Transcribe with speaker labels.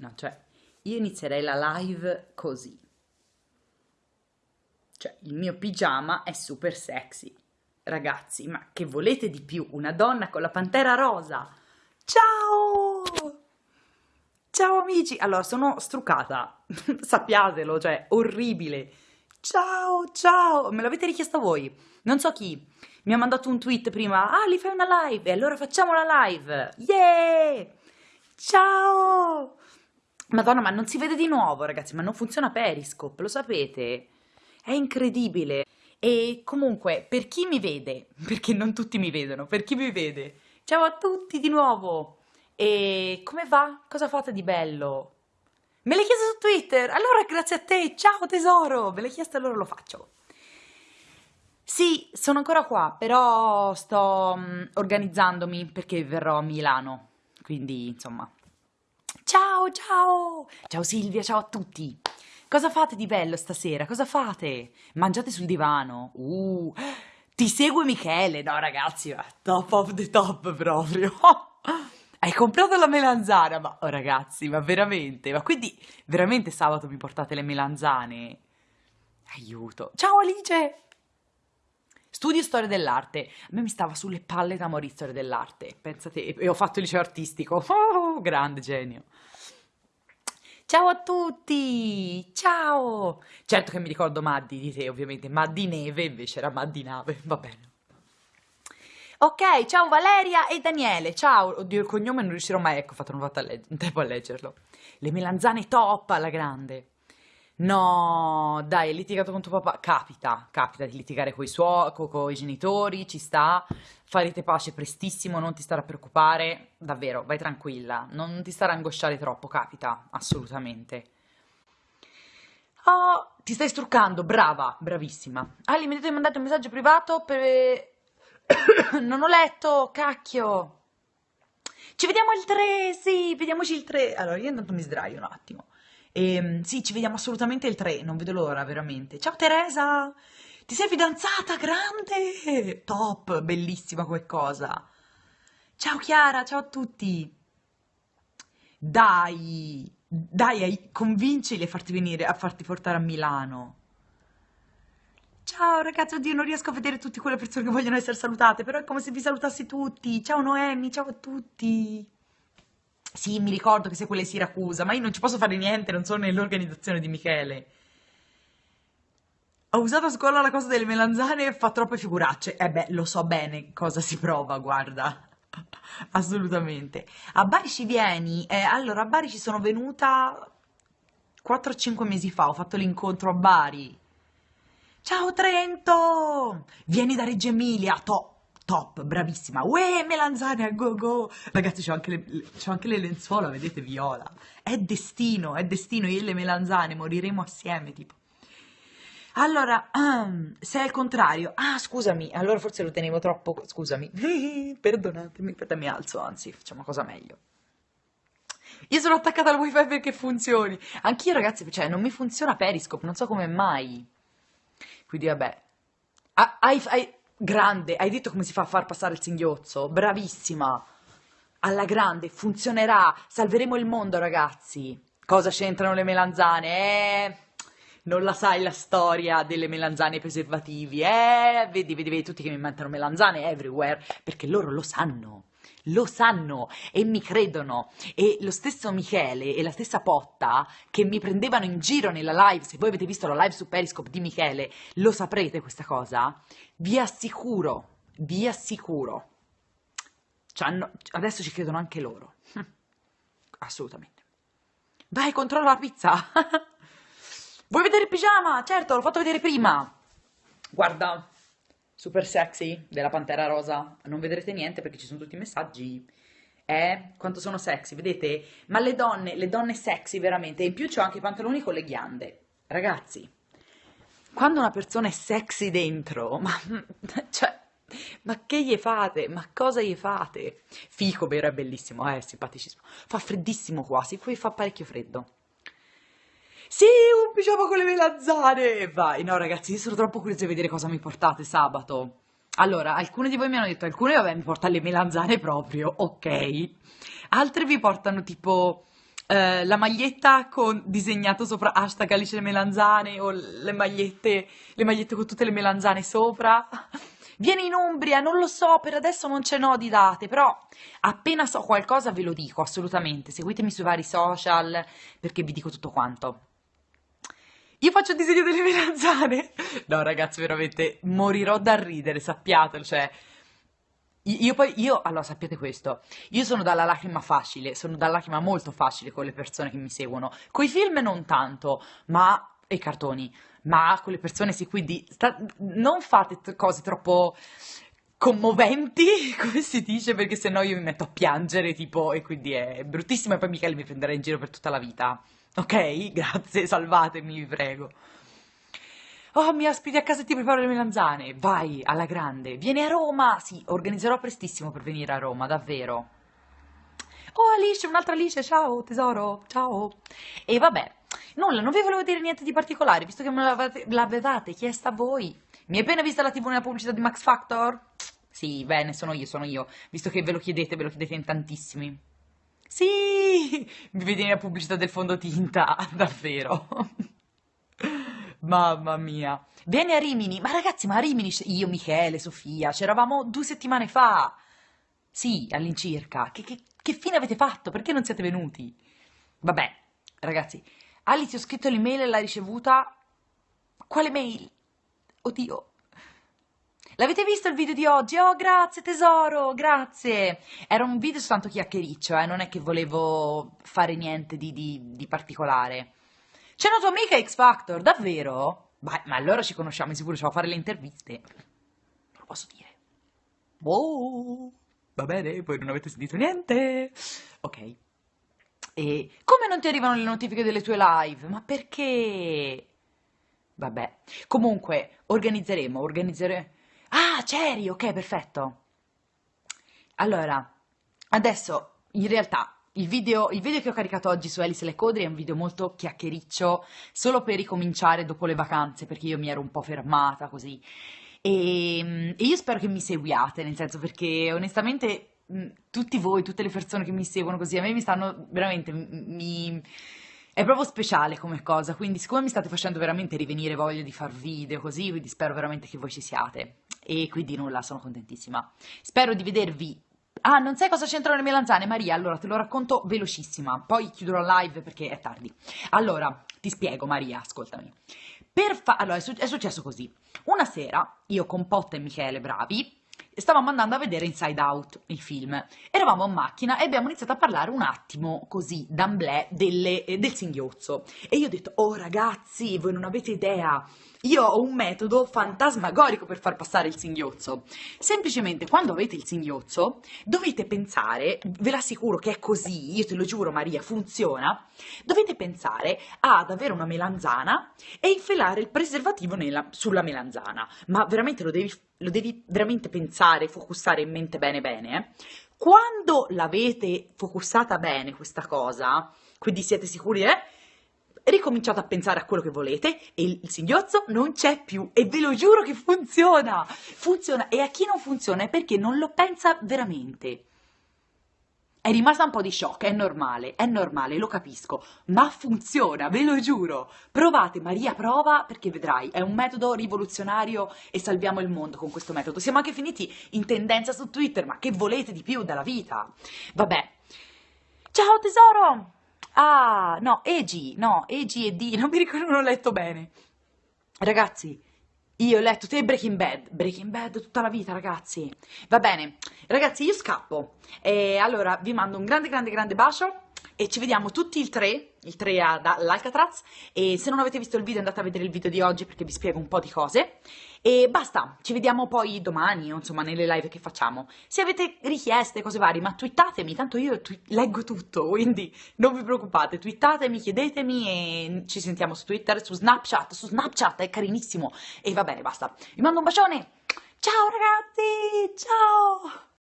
Speaker 1: No, cioè, io inizierei la live così. Cioè, il mio pigiama è super sexy. Ragazzi, ma che volete di più? Una donna con la pantera rosa. Ciao! Ciao amici! Allora, sono struccata. Sappiatelo, cioè, orribile. Ciao, ciao! Me l'avete richiesto voi. Non so chi. Mi ha mandato un tweet prima. Ah, li fai una live? E allora facciamo la live. Yeah! Ciao! Madonna, ma non si vede di nuovo, ragazzi, ma non funziona Periscope, lo sapete? È incredibile. E comunque, per chi mi vede, perché non tutti mi vedono, per chi mi vede, ciao a tutti di nuovo. E come va? Cosa fate di bello? Me l'hai chiesto su Twitter? Allora grazie a te, ciao tesoro! Me l'hai chiesto allora lo faccio. Sì, sono ancora qua, però sto um, organizzandomi perché verrò a Milano, quindi insomma. Ciao, ciao! Silvia, ciao a tutti! Cosa fate di bello stasera? Cosa fate? Mangiate sul divano? Uh, ti segue Michele? No ragazzi, top of the top proprio. Hai comprato la melanzana? Ma oh, ragazzi, ma veramente? Ma quindi veramente sabato mi portate le melanzane? Aiuto. Ciao Alice! Studio storia dell'arte. A me mi stava sulle palle da morire storia dell'arte. Pensate, e ho fatto il liceo artistico. Oh, grande genio. Ciao a tutti! Ciao! Certo che mi ricordo Maddi di te, ovviamente. Maddi Neve invece era Maddi Nave, va bene. Ok, ciao Valeria e Daniele. Ciao, oddio il cognome non riuscirò mai, ecco, ho fatto un tempo a leggerlo. Le melanzane top alla grande. No, dai, hai litigato con tuo papà. Capita, capita di litigare con i suoi, con i genitori, ci sta. Farete pace prestissimo, non ti stare a preoccupare. Davvero, vai tranquilla, non ti stare a angosciare troppo, capita, assolutamente. Oh, ti stai struccando, brava, bravissima. Ali, mi avete mandato un messaggio privato per... non ho letto, cacchio. Ci vediamo il 3, sì, vediamoci il 3. Allora, io intanto mi sdraio un attimo. E, ehm, sì, ci vediamo assolutamente il 3, non vedo l'ora, veramente. Ciao Teresa! Ti sei fidanzata? Grande! Top, bellissima come cosa. Ciao Chiara, ciao a tutti. Dai, dai, convincili a farti venire, a farti portare a Milano. Ciao ragazzi, oddio, non riesco a vedere tutte quelle persone che vogliono essere salutate, però è come se vi salutassi tutti. Ciao Noemi, ciao a tutti. Sì, mi ricordo che sei quelle Siracusa, ma io non ci posso fare niente, non sono nell'organizzazione di Michele. Ho usato a scuola la cosa delle melanzane e fa troppe figuracce. Eh beh, lo so bene cosa si prova, guarda. Assolutamente. A Bari ci vieni? Eh, allora, a Bari ci sono venuta 4-5 mesi fa, ho fatto l'incontro a Bari. Ciao Trento! Vieni da Reggio Emilia, to top, bravissima. Uè, melanzane a go go. Ragazzi, c'ho anche, anche, le lenzuola, vedete, viola. È destino, è destino. Io e le melanzane moriremo assieme, tipo. Allora, um, se è il contrario, ah scusami, allora forse lo tenevo troppo, scusami, perdonatemi, aspetta mi alzo, anzi facciamo cosa meglio. Io sono attaccata al wifi perché funzioni, anch'io ragazzi, cioè non mi funziona Periscope, non so come mai, quindi vabbè, ah, hai, hai, grande, hai detto come si fa a far passare il singhiozzo, bravissima, alla grande, funzionerà, salveremo il mondo ragazzi, cosa c'entrano le melanzane, eh? Non la sai la storia delle melanzane preservativi, eh? Vedi, vedi, vedi tutti che mi mettono melanzane everywhere, perché loro lo sanno. Lo sanno e mi credono. E lo stesso Michele e la stessa Potta che mi prendevano in giro nella live, se voi avete visto la live su Periscope di Michele, lo saprete questa cosa. Vi assicuro, vi assicuro. Cioè, adesso ci credono anche loro. Assolutamente. Vai, controlla la pizza. Vuoi vedere il pigiama? Certo, l'ho fatto vedere prima. Guarda, super sexy della Pantera Rosa. Non vedrete niente perché ci sono tutti i messaggi. Eh, quanto sono sexy, vedete? Ma le donne, le donne sexy veramente. In più c'ho anche i pantaloni con le ghiande. Ragazzi, quando una persona è sexy dentro, ma... Cioè, ma che gli fate? Ma cosa gli fate? Fico, vero, è bellissimo, eh, simpaticissimo. Fa freddissimo quasi, poi fa parecchio freddo. Sì, un pigiama con le melanzane! Vai, no ragazzi, io sono troppo curiosa di vedere cosa mi portate sabato. Allora, alcuni di voi mi hanno detto, alcuni vabbè mi portano le melanzane proprio, ok. Altri vi portano tipo eh, la maglietta con disegnato sopra hashtag Alice le melanzane o le magliette, le magliette con tutte le melanzane sopra. Vieni in Umbria, non lo so, per adesso non ce n'ho di date, però appena so qualcosa ve lo dico, assolutamente. Seguitemi sui vari social perché vi dico tutto quanto. Io faccio il disegno delle melanzane. No, ragazzi, veramente morirò da ridere, sappiatelo, cioè io poi, io, allora sappiate questo, io sono dalla lacrima facile, sono dalla lacrima molto facile con le persone che mi seguono, coi film non tanto, ma, e i cartoni, ma con le persone sì, quindi sta, non fate t- cose troppo commoventi, come si dice, perché sennò io mi metto a piangere, tipo, e quindi è bruttissimo e poi Michele mi prenderà in giro per tutta la vita. Ok? Grazie, salvatemi, vi prego. Oh, mi ospiti a casa e ti preparo le melanzane. Vai, alla grande. Vieni a Roma. Sì, organizzerò prestissimo per venire a Roma, davvero. Oh, Alice, un'altra Alice. Ciao, tesoro. Ciao. E vabbè, nulla, non vi volevo dire niente di particolare, visto che me l'avevate chiesta voi. Mi hai appena vista la TV nella pubblicità di Max Factor? Sì, bene, sono io, sono io. Visto che ve lo chiedete, ve lo chiedete in tantissimi. Sì, mi vedi nella pubblicità del fondotinta, davvero. Mamma mia. Vieni a Rimini. Ma ragazzi, ma a Rimini io, Michele, Sofia, c'eravamo due settimane fa. Sì, all'incirca. Che, che, che fine avete fatto? Perché non siete venuti? Vabbè, ragazzi, Ali ti ho scritto l'email e l'ha ricevuta. Quale mail? Oddio. L'avete visto il video di oggi? Oh, grazie tesoro, grazie. Era un video soltanto chiacchiericcio, eh? non è che volevo fare niente di, di, di particolare. C'è una tua amica X Factor, davvero? Beh, ma allora ci conosciamo, sicuro ci a fare le interviste. Non lo posso dire. Wow, va bene, poi non avete sentito niente. Ok. E come non ti arrivano le notifiche delle tue live? Ma perché? Vabbè. Comunque, organizzeremo, organizzeremo. Ah, c'eri, ok, perfetto. Allora, adesso, in realtà, il video, il video, che ho caricato oggi su Alice Le Codri è un video molto chiacchiericcio, solo per ricominciare dopo le vacanze, perché io mi ero un po' fermata così. E, e io spero che mi seguiate, nel senso perché onestamente tutti voi, tutte le persone che mi seguono così, a me mi stanno veramente, mi, è proprio speciale come cosa, quindi siccome mi state facendo veramente rivenire voglia di far video così, quindi spero veramente che voi ci siate. E quindi nulla, sono contentissima. Spero di vedervi Ah, non sai cosa c'entrano le melanzane, Maria? Allora te lo racconto velocissima, poi chiuderò live perché è tardi. Allora, ti spiego, Maria, ascoltami. Allora, è, su- è successo così. Una sera, io con Potta e Michele Bravi, stavamo andando a vedere Inside Out, il film. Eravamo in macchina e abbiamo iniziato a parlare un attimo, così, d'amblè, delle, eh, del singhiozzo. E io ho detto, oh ragazzi, voi non avete idea, io ho un metodo fantasmagorico per far passare il singhiozzo. Semplicemente quando avete il singhiozzo dovete pensare, ve l'assicuro che è così, io te lo giuro Maria, funziona, dovete pensare ad avere una melanzana e infilare il preservativo nella, sulla melanzana. Ma veramente lo devi, lo devi veramente pensare, focussare in mente bene bene. Eh? Quando l'avete focussata bene questa cosa, quindi siete sicuri, eh? ricominciate a pensare a quello che volete e il, il singhiozzo non c'è più e ve lo giuro che funziona, funziona e a chi non funziona è perché non lo pensa veramente. È rimasta un po' di shock, è normale, è normale, lo capisco, ma funziona, ve lo giuro. Provate, Maria, prova perché vedrai, è un metodo rivoluzionario e salviamo il mondo con questo metodo. Siamo anche finiti in tendenza su Twitter, ma che volete di più dalla vita? Vabbè. Ciao tesoro! Ah, no, Egi, no, Egi e D, non mi ricordo, non ho letto bene. Ragazzi, io ho letto te Breaking Bad, Breaking Bad tutta la vita ragazzi. Va bene, ragazzi io scappo. E allora vi mando un grande grande grande bacio e ci vediamo tutti il 3, il 3 all'Alcatraz e se non avete visto il video andate a vedere il video di oggi perché vi spiego un po' di cose. E basta, ci vediamo poi domani o insomma nelle live che facciamo. Se avete richieste, cose varie, ma twittatemi, tanto io leggo tutto, quindi non vi preoccupate, twittatemi, chiedetemi e ci sentiamo su Twitter, su Snapchat, su Snapchat è carinissimo. E va bene, basta. Vi mando un bacione, ciao ragazzi, ciao!